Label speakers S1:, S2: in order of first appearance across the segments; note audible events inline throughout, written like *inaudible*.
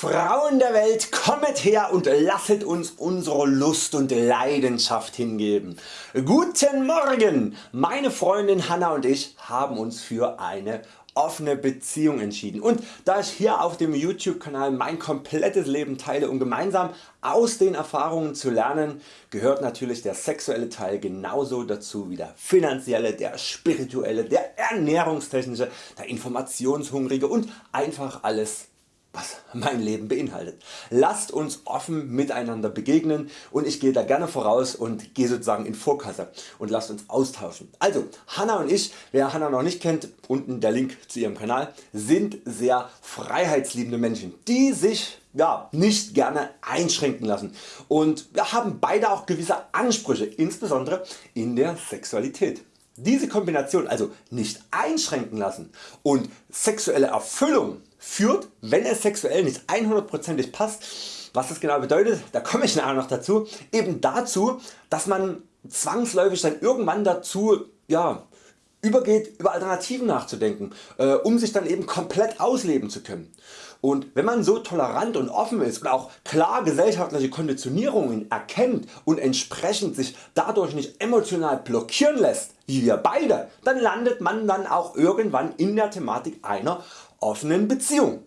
S1: Frauen der Welt kommet her und lasset uns unsere Lust und Leidenschaft hingeben. Guten Morgen! Meine Freundin Hanna und ich haben uns für eine offene Beziehung entschieden und da ich hier auf dem YouTube Kanal mein komplettes Leben teile um gemeinsam aus den Erfahrungen zu lernen, gehört natürlich der sexuelle Teil genauso dazu wie der finanzielle, der spirituelle, der ernährungstechnische, der informationshungrige und einfach alles was mein Leben beinhaltet. Lasst uns offen miteinander begegnen und ich gehe da gerne voraus und gehe sozusagen in Vorkasse und lasst uns austauschen. Also Hanna und ich, wer Hanna noch nicht kennt, unten der Link zu ihrem Kanal, sind sehr freiheitsliebende Menschen, die sich ja, nicht gerne einschränken lassen und wir haben beide auch gewisse Ansprüche, insbesondere in der Sexualität. Diese Kombination also nicht einschränken lassen und sexuelle Erfüllung führt, wenn es sexuell nicht 100%ig passt, was das genau bedeutet, da komme ich nachher noch dazu, eben dazu, dass man zwangsläufig dann irgendwann dazu ja, übergeht über Alternativen nachzudenken, äh, um sich dann eben komplett ausleben zu können. Und wenn man so tolerant und offen ist und auch klar gesellschaftliche Konditionierungen erkennt und entsprechend sich dadurch nicht emotional blockieren lässt, wie wir beide, dann landet man dann auch irgendwann in der Thematik einer offenen Beziehung.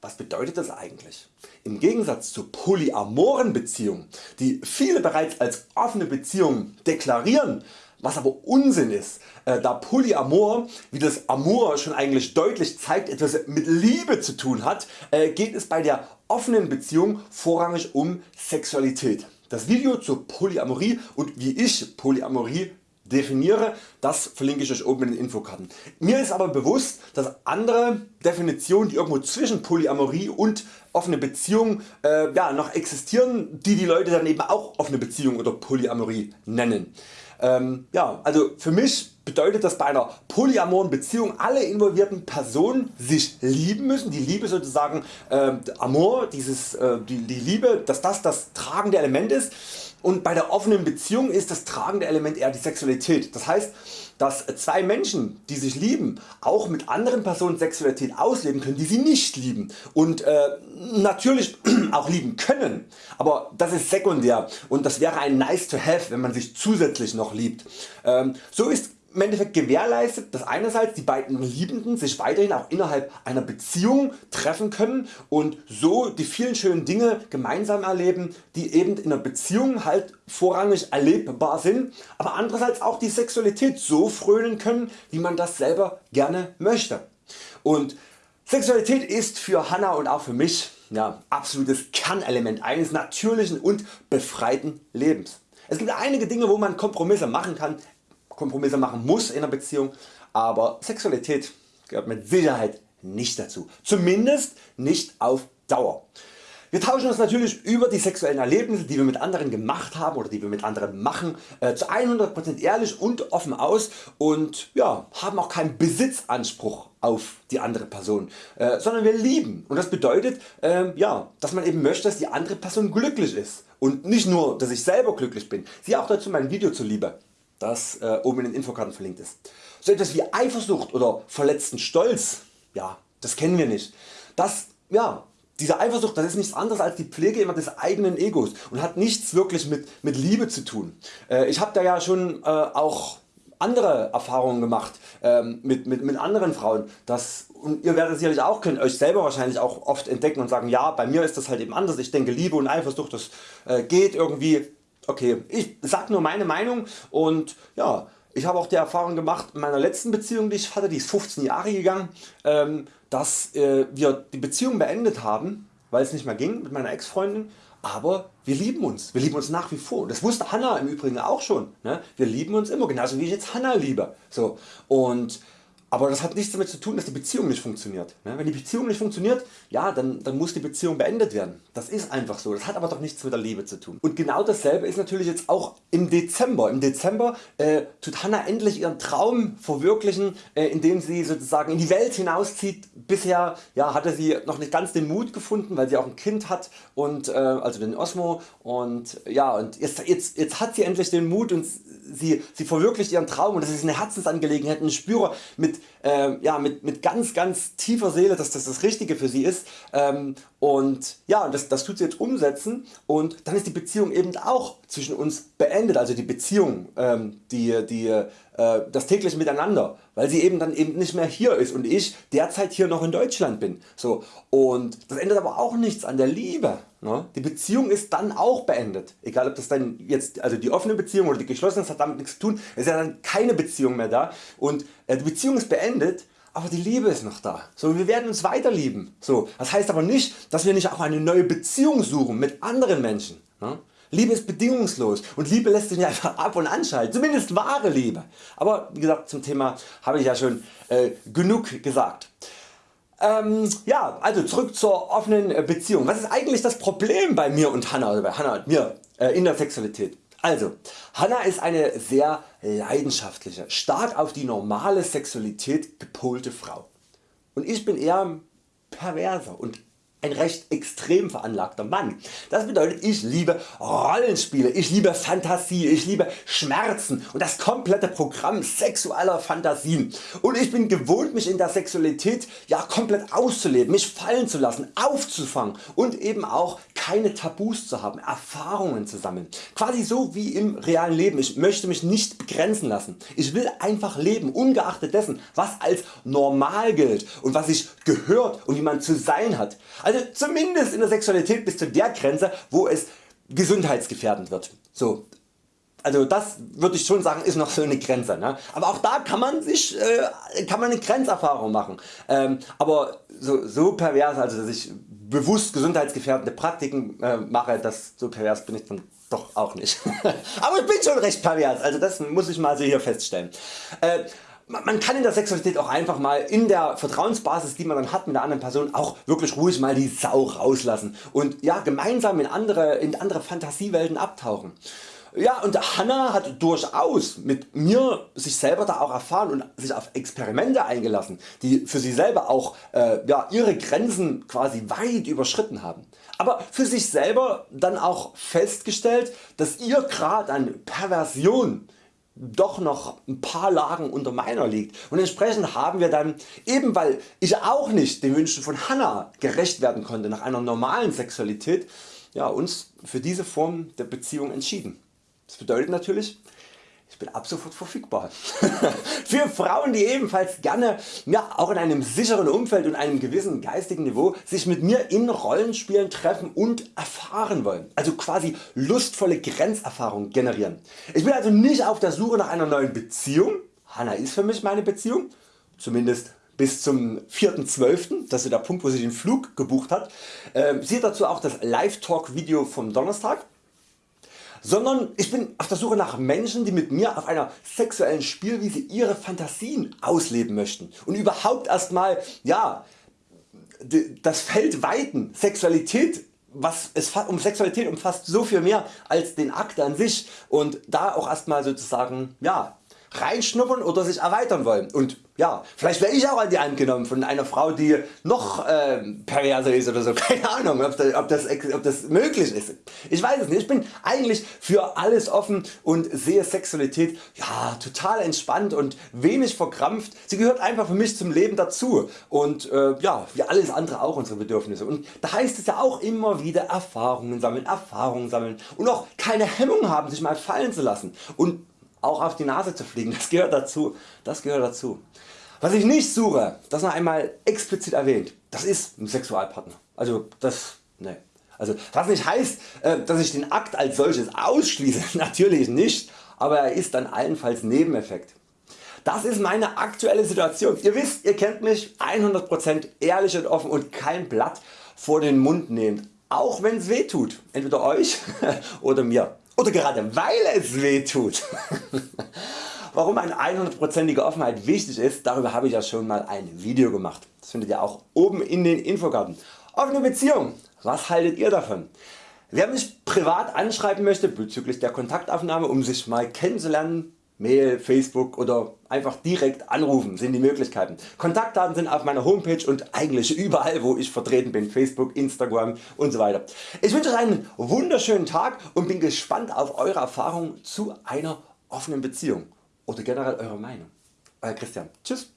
S1: Was bedeutet das eigentlich? Im Gegensatz zu polyamoren Beziehungen, die viele bereits als offene Beziehungen deklarieren, was aber Unsinn ist, äh, da Polyamor, wie das Amor schon eigentlich deutlich zeigt, etwas mit Liebe zu tun hat, äh, geht es bei der offenen Beziehung vorrangig um Sexualität. Das Video zur Polyamorie und wie ich Polyamorie definiere, das verlinke ich Euch oben in den Infokarten. Mir ist aber bewusst, dass andere Definitionen die irgendwo zwischen Polyamorie und offene Beziehung äh, ja, noch existieren, die die Leute dann eben auch offene Beziehung oder Polyamorie nennen. Ähm, ja, also für mich bedeutet das bei einer polyamoren Beziehung alle involvierten Personen sich lieben müssen, die Liebe sozusagen äh, Amor, dieses, äh, die, die Liebe, dass das das tragende Element ist. Und bei der offenen Beziehung ist das tragende Element eher die Sexualität. Das heißt, dass zwei Menschen die sich lieben auch mit anderen Personen Sexualität ausleben können die sie nicht lieben. Und äh, natürlich auch lieben können, aber das ist sekundär und das wäre ein nice to have wenn man sich zusätzlich noch liebt. Ähm, so ist im Endeffekt gewährleistet, dass einerseits die beiden Liebenden sich weiterhin auch innerhalb einer Beziehung treffen können und so die vielen schönen Dinge gemeinsam erleben, die eben in einer Beziehung halt vorrangig erlebbar sind, aber andererseits auch die Sexualität so frönen können, wie man das selber gerne möchte. Und Sexualität ist für Hanna und auch für mich ja, absolutes Kernelement eines natürlichen und befreiten Lebens. Es gibt einige Dinge wo man Kompromisse machen kann, Kompromisse machen muss in einer Beziehung, aber Sexualität gehört mit Sicherheit nicht dazu, zumindest nicht auf Dauer. Wir tauschen uns natürlich über die sexuellen Erlebnisse die wir mit anderen gemacht haben oder die wir mit anderen machen äh, zu 100% ehrlich und offen aus und ja, haben auch keinen Besitzanspruch auf die andere Person, äh, sondern wir lieben und das bedeutet äh, ja, dass man eben möchte dass die andere Person glücklich ist und nicht nur dass ich selber glücklich bin. Siehe auch dazu mein Video zuliebe das äh, oben in den Infokarten verlinkt ist. So etwas wie Eifersucht oder verletzten Stolz, ja, das kennen wir nicht. Das, ja, diese Eifersucht das ist nichts anderes als die Pflege immer des eigenen Egos und hat nichts wirklich mit, mit Liebe zu tun. Äh, ich habe da ja schon äh, auch andere Erfahrungen gemacht ähm, mit, mit, mit anderen Frauen. Das, und ihr werdet sicherlich auch können Euch selber wahrscheinlich auch oft entdecken und sagen ja bei mir ist das halt eben anders. Ich denke Liebe und Eifersucht das äh, geht irgendwie Okay, ich sag nur meine Meinung und ja, ich habe auch die Erfahrung gemacht in meiner letzten Beziehung die ich hatte, die ist 15 Jahre gegangen, ähm, dass äh, wir die Beziehung beendet haben, weil es nicht mehr ging mit meiner Ex-Freundin, aber wir lieben uns, wir lieben uns nach wie vor. Das wusste Hanna im Übrigen auch schon. Ne? Wir lieben uns immer, genauso wie ich jetzt Hanna liebe. So. Und aber das hat nichts damit zu tun dass die Beziehung nicht funktioniert. Ne? Wenn die Beziehung nicht funktioniert, ja, dann, dann muss die Beziehung beendet werden. Das ist einfach so. Das hat aber doch nichts mit der Liebe zu tun. Und genau dasselbe ist natürlich jetzt auch im Dezember. Im Dezember äh, tut Hanna endlich ihren Traum verwirklichen äh, indem sie sozusagen in die Welt hinauszieht. Bisher ja, hatte sie noch nicht ganz den Mut gefunden weil sie auch ein Kind hat und äh, also den Osmo und ja und jetzt, jetzt, jetzt hat sie endlich den Mut und sie, sie verwirklicht ihren Traum und das ist eine Herzensangelegenheit und ich spüre mit mit, äh, ja, mit, mit ganz ganz tiefer Seele, dass das das Richtige für sie ist. Ähm, und ja, das, das tut sie jetzt umsetzen. Und dann ist die Beziehung eben auch zwischen uns beendet, also die Beziehung, ähm, die, die, das tägliche Miteinander, weil sie eben dann eben nicht mehr hier ist und ich derzeit hier noch in Deutschland bin. So, und das ändert aber auch nichts an der Liebe. Ne? Die Beziehung ist dann auch beendet. Egal ob das dann jetzt also die offene Beziehung oder die geschlossene, das hat damit nichts zu tun. Es ist ja dann keine Beziehung mehr da und äh, die Beziehung ist beendet aber die Liebe ist noch da. So, wir werden uns weiter lieben. So, das heißt aber nicht, dass wir nicht auch eine neue Beziehung suchen mit anderen Menschen. Ne? Liebe ist bedingungslos und Liebe lässt sich nicht einfach ab und anschalten, zumindest wahre Liebe. Aber wie gesagt zum Thema habe ich ja schon äh, genug gesagt. Ähm, ja, also zurück zur offenen äh, Beziehung. Was ist eigentlich das Problem bei mir und Hanna oder bei Hanna und mir äh, in der Sexualität? Also, Hanna ist eine sehr leidenschaftliche, stark auf die normale Sexualität gepolte Frau. Und ich bin eher perverser und ein recht extrem veranlagter Mann. Das bedeutet ich liebe Rollenspiele, ich liebe Fantasie, ich liebe Schmerzen und das komplette Programm sexueller Fantasien und ich bin gewohnt mich in der Sexualität ja komplett auszuleben, mich fallen zu lassen, aufzufangen und eben auch keine Tabus zu haben, Erfahrungen zu sammeln. Quasi so wie im realen Leben. Ich möchte mich nicht begrenzen lassen. Ich will einfach leben, ungeachtet dessen was als normal gilt und was sich gehört und wie man zu sein hat. Also zumindest in der Sexualität bis zu der Grenze wo es gesundheitsgefährdend wird. So, also das würde ich schon sagen ist noch so eine Grenze. Ne? Aber auch da kann man sich äh, kann man eine Grenzerfahrung machen. Ähm, aber so, so pervers, also dass ich bewusst gesundheitsgefährdende Praktiken äh, mache, das so pervers bin ich dann doch auch nicht. *laughs* aber ich bin schon recht pervers, also das muss ich mal so hier feststellen. Äh, man kann in der Sexualität auch einfach mal in der Vertrauensbasis die man dann hat mit der anderen Person auch wirklich ruhig mal die Sau rauslassen und ja, gemeinsam in andere, in andere Fantasiewelten abtauchen. Ja und Hanna hat durchaus mit mir sich selber da auch erfahren und sich auf Experimente eingelassen die für sie selber auch äh, ja, ihre Grenzen quasi weit überschritten haben. Aber für sich selber dann auch festgestellt dass ihr Grad an Perversion doch noch ein paar Lagen unter meiner liegt und entsprechend haben wir dann eben weil ich auch nicht den Wünschen von Hanna gerecht werden konnte nach einer normalen Sexualität ja, uns für diese Form der Beziehung entschieden. Das bedeutet natürlich ich bin ab sofort verfügbar. *laughs* Für Frauen die ebenfalls gerne ja, auch in einem sicheren Umfeld und einem gewissen geistigen Niveau sich mit mir in Rollenspielen treffen und erfahren wollen. Also quasi lustvolle Grenzerfahrungen generieren. Ich bin also nicht auf der Suche nach einer neuen Beziehung. Hanna ist für mich meine Beziehung. Zumindest bis zum 4.12. Das ist der Punkt wo sie den Flug gebucht hat. Ähm, sieht dazu auch das Live Talk Video vom Donnerstag sondern ich bin auf der Suche nach Menschen die mit mir auf einer sexuellen Spielwiese ihre Fantasien ausleben möchten. Und überhaupt erstmal ja, das Feld weiten, Sexualität was es um Sexualität umfasst so viel mehr als den Akt an sich. Und da auch erstmal sozusagen ja, reinschnuppern oder sich erweitern wollen. Und ja, vielleicht wäre ich auch an die Hand genommen von einer Frau die noch äh, perverser ist oder so, *laughs* keine Ahnung ob das, ob, das, ob das möglich ist. Ich weiß es nicht, ich bin eigentlich für alles offen und sehe Sexualität ja, total entspannt und wenig verkrampft. Sie gehört einfach für mich zum Leben dazu und äh, ja, wie alles andere auch unsere Bedürfnisse. Und da heißt es ja auch immer wieder Erfahrungen sammeln, Erfahrungen sammeln und auch keine Hemmung haben sich mal fallen zu lassen. Und auch auf die Nase zu fliegen, das gehört dazu. Das gehört dazu. Was ich nicht suche, das noch einmal explizit erwähnt, das ist ein Sexualpartner. Also das, ne. Also was nicht heißt, äh, dass ich den Akt als solches ausschließe, *laughs* natürlich nicht, aber er ist dann allenfalls Nebeneffekt. Das ist meine aktuelle Situation. Ihr wisst, ihr kennt mich 100% ehrlich und offen und kein Blatt vor den Mund nehmt, auch wenn es weh tut, entweder Euch *laughs* oder mir oder gerade weil es weh tut. *laughs* Warum eine 100%ige Offenheit wichtig ist, darüber habe ich ja schon mal ein Video gemacht. Das findet ihr auch oben in den Infokarten. Offene Beziehung, was haltet ihr davon? Wer mich privat anschreiben möchte bezüglich der Kontaktaufnahme um sich mal kennenzulernen, Mail, Facebook oder einfach direkt anrufen sind die Möglichkeiten. Kontaktdaten sind auf meiner Homepage und eigentlich überall wo ich vertreten bin, Facebook, Instagram und so weiter. Ich wünsche Euch einen wunderschönen Tag und bin gespannt auf Eure Erfahrungen zu einer offenen Beziehung oder generell Eure Meinung. Euer Christian. Tschüss.